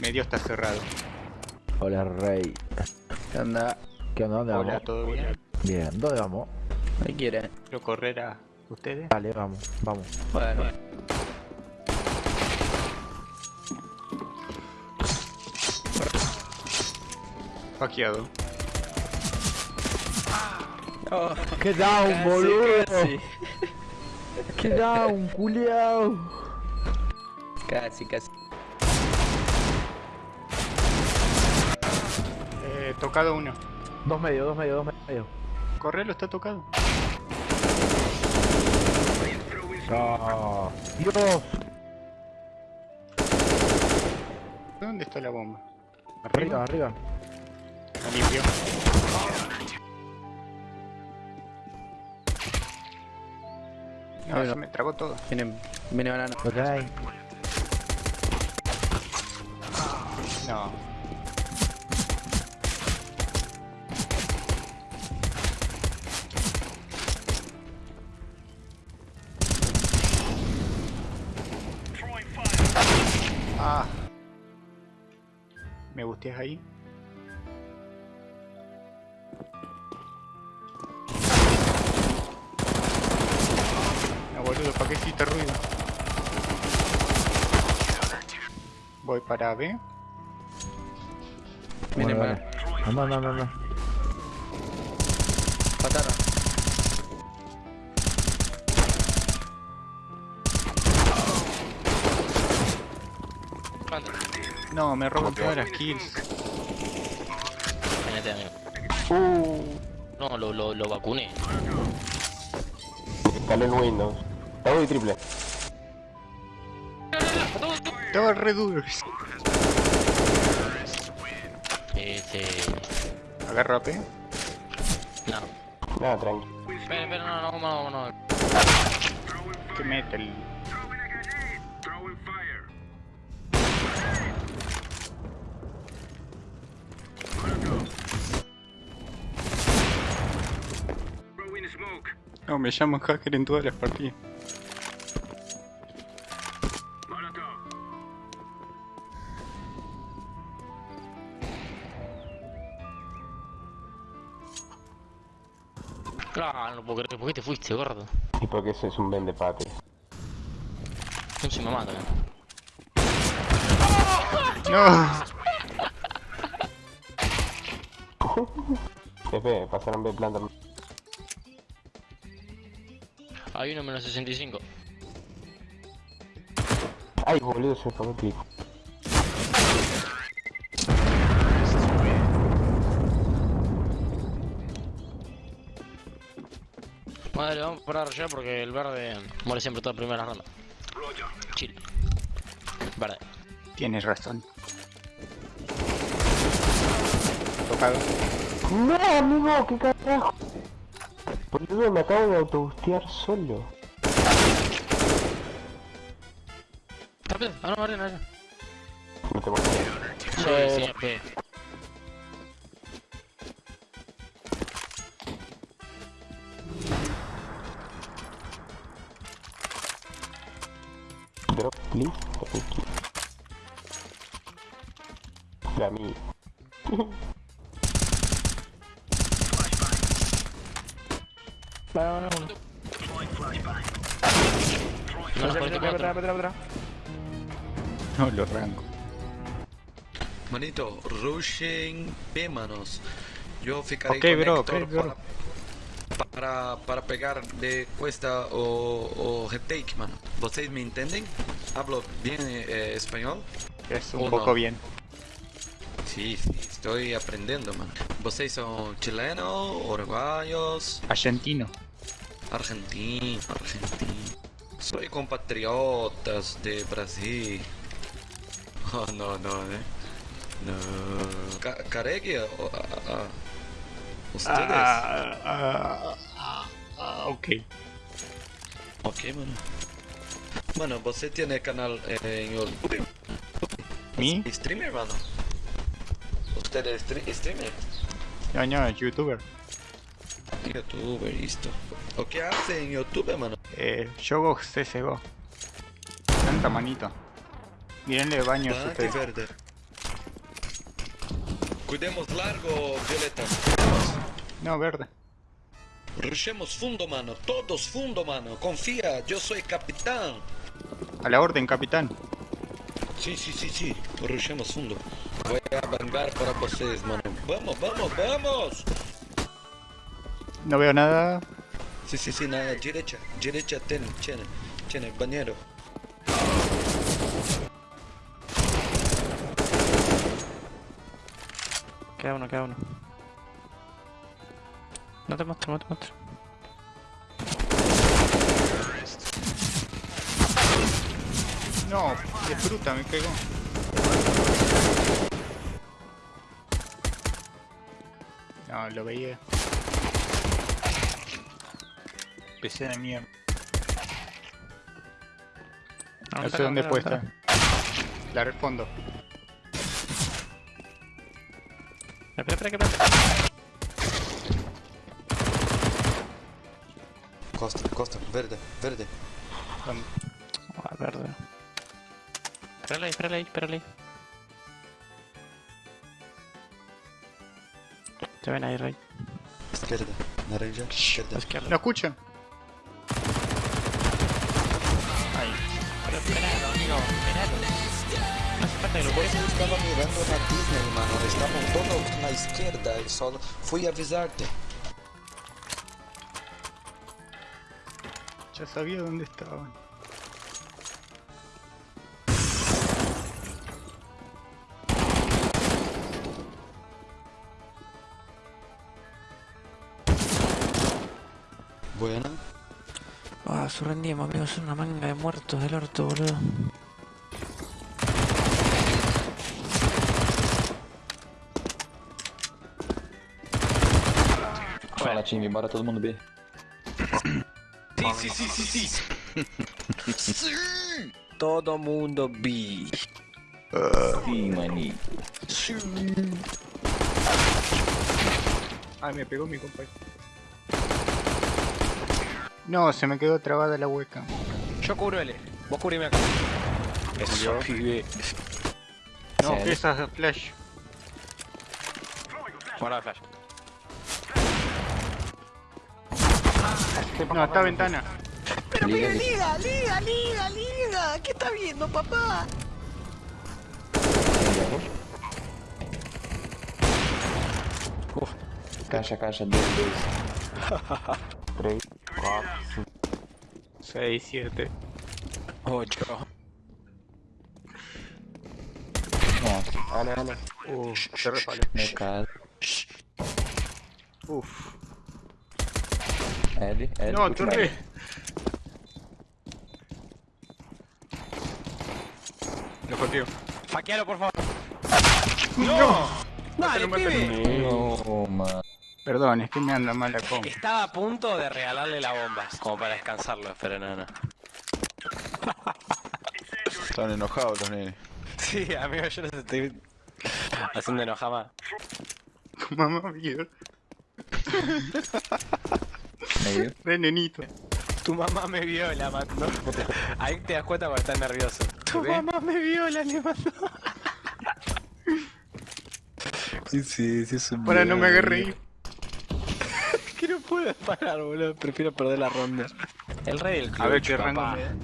Medio está cerrado. Hola, Rey. ¿Qué onda? ¿Qué onda? ¿Dónde Hola, vamos? ¿todo bien? Bien, ¿dónde vamos? ¿Qué quiere? ¿Quiero correr a ustedes? Dale, vamos, vamos. Bueno. Hackeado. Oh, ¡Qué down, casi, boludo! Casi, ¡Qué down, culiao! casi, casi. Tocado uno. Dos medios, dos medios, dos medios. Correlo está tocado. ¡Ah! ¡Dios! ¿Dónde está la bomba? Arriba, arriba. La limpio. No, se me tragó todo. Viene, viene banana. Hay. No. ¿Me gustes ahí? No, boludo, ¿para qué hiciste ruido? Voy para B. Viene Bueno, banana. dale. Anda, anda, anda, Patata. No, me roban todas las kills. Tenete, amigo. No, lo, lo, lo vacuné. Instaló en Windows. Double y triple. Estaba re duros. Este. Agarro AP. No. Nada, tranqui. Espera, espera, no, no, no, no. Que mete el. No, me llaman hacker en todas las partidas. Ah, no puedo creer. ¿Por qué te fuiste, gordo? Y porque eso es un vende pates. No se me mata, eh. No. FP, pasaron B planta. Hay uno menos 65. Ay, boludo, se pagó el. Madre, vamos a parar ya porque el verde muere siempre toda primera ronda. Chill. Verde. Tienes razón. Tocado. No, amigo, qué carajo. Boludo, me acabo de autobustear solo. Rápido, ah, no. No te. Sí. Drop, please. Thank you. Vale, vale, vale. No, no, Atrás, atrás, atrás. No lo rango. Manito, rushen B, manos. Yo ficaré Ok, con bro, Héctor ok, bro. Para, para, para pegar de cuesta o, o head take, mano. ¿Vocês me entienden? Hablo bien eh, español. Es un Uno. poco bien. Sí, sí, estoy aprendiendo, man. ¿Vocês son chilenos, uruguayos, Argentino. argentinos, argentinos? Soy compatriotas de Brasil. Oh, no, no, eh. No. Ca Caregue, a- a- ustedes. Ah, ah, ah, ah, ok. Ok, mano. Mano, você tiene canal eh, en YouTube. ¿Mi? Streamer, mano. Usted es streamer. No, no, youtuber. Youtuber, listo. ¿O qué hace en YouTube, mano? Eh, Yogo CSGO. Tanta manito. Mírenle baños Ah, qué ustedes. verde. Cuidemos largo, Violeta. No, verde. Rushemos fundo, mano. Todos fundo, mano. Confía, yo soy capitán. A la orden, capitán. Sí, sí, sí, sí. Rushemos fundo. Voy a vengar para vocês, mano. Vamos, vamos, vamos. No veo nada. Sí, sí, sí, nada. Derecha, derecha, tiene, tiene, tiene, bañero. Queda uno, queda uno. No te muestro, no te muestro. No, de fruta me pegó. No, lo veía. PC de mierda. No sé dónde puede estar. La respondo. Espera, espera, espera. Costa, costa, verde, verde. ¿Dónde? Ah, verde. Espérale ahí, espérale ahí, espérale Te ven ahí, Rey. Izquierda, naranja, izquierda. A izquierda. ¿Lo escuchan? Ahí. Pero esperalo, amigo, esperalo. No hace falta que lo Você estava mirando na Disney, mano. Estavam todos na esquerda. Eu só fui avisarte. Ya sabía dónde estaban. Surrendimos, amigos, son una manga de muertos del orto, boludo. Fala time, bora todo mundo B. Sim, sim, sim, sim, sim. Todo mundo B. Sim, mani. Ay, me pegó mi compañero. No, se me quedó trabada la hueca. Yo cubro L. Vos cubrime acá. Eso, pibe. No, Sí. esas de flash. Guarda flash. No, está ventana. Liga, liga. liga, liga, liga, liga. ¿Qué está viendo, papá? Caixa, caixa, 2, 2. 6, 7. 8. Nossa, Dale, dale. Uf, se resbaló. meu caso. Uf. L, L. No, torre. Lo joteo. Faquealo, por favor. Dale, pibe. No, mano. Perdón, es que me anda mal la comp. Estaba a punto de regalarle la bomba, como para descansarlo, pero no, no. Están enojados los nenes. Sí, amigo, yo los estoy haciendo enojar más. Tu mamá vio. Re nenito. Tu mamá me viola, mandó. Ahí te das cuenta cuando estás nervioso. Tu mamá me viola, le mandó. Sí, sí, sí, es un Para no me agarre ahí. Que no puedo parar, boludo. Prefiero perder la ronda. El rey del club. A ver qué rango me da.